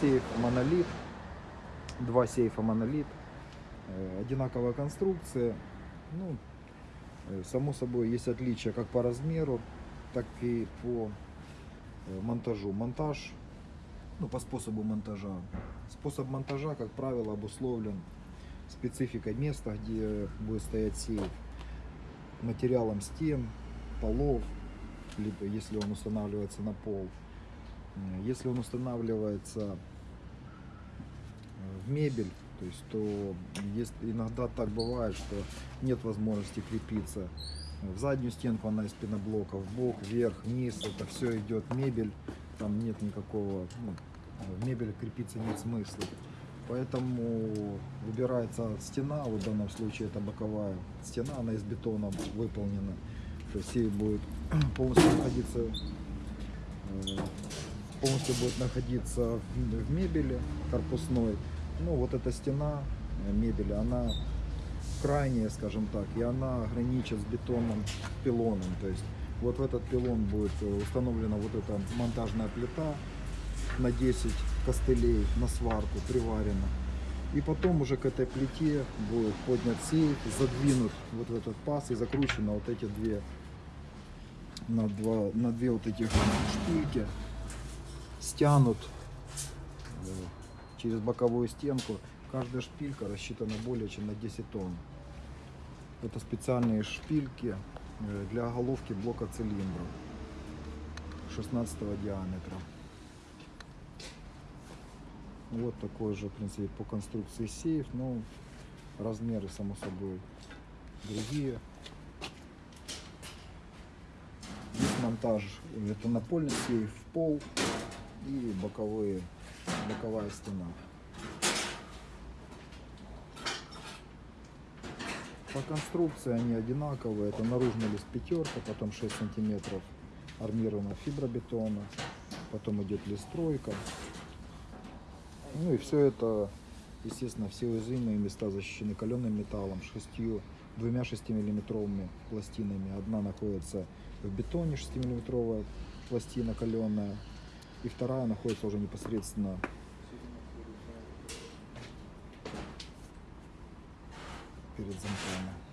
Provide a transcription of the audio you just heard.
сейф монолит, два сейфа монолит, Э, одинаковая конструкция. Ну, э, само собой, есть отличия как по размеру, так и по э, монтажу. Монтаж, ну, по способу монтажа. Способ монтажа, как правило, обусловлен спецификой места, где будет стоять сейф, материалом стен, полов, либо если он устанавливается на пол. Э, Если он устанавливается э, в мебель, то есть то есть, иногда так бывает, что нет возможности крепиться в заднюю стенку, она из пеноблока, в бок, вверх, вниз, это все идет мебель, там нет никакого, ну, в мебель крепиться нет смысла. Поэтому выбирается стена, в данном случае это боковая стена, она из бетона выполнена. То есть сейф будет полностью находиться, э, полностью будет находиться в мебели корпусной. Ну вот эта стена э, мебели, она крайняя, скажем так, и она граничит с бетонным пилоном. То есть вот в этот пилон будет э, установлена вот эта монтажная плита на 10 костылей на сварку приварена. И потом уже к этой плите будет поднят сейф, задвинут вот в этот паз и закручено вот эти две на, два, на две вот этих шпильки стянут э, через боковую стенку. Каждая шпилька рассчитана более чем на 10 тонн. Это специальные шпильки э, для головки блока цилиндра 16 диаметра. Вот такой же, в принципе, по конструкции сейф, но размеры, само собой, другие. Здесь монтаж, это напольный сейф в пол и боковые, боковая стена. По конструкции они одинаковые. Это наружный лист пятерка, потом 6 сантиметров армированного фибробетона, потом идет лист тройка. Ну и все это, естественно, все уязвимые места защищены каленым металлом, шестью, двумя 6-миллиметровыми пластинами. Одна находится в бетоне 6-миллиметровая пластина каленая, и вторая находится уже непосредственно перед замками.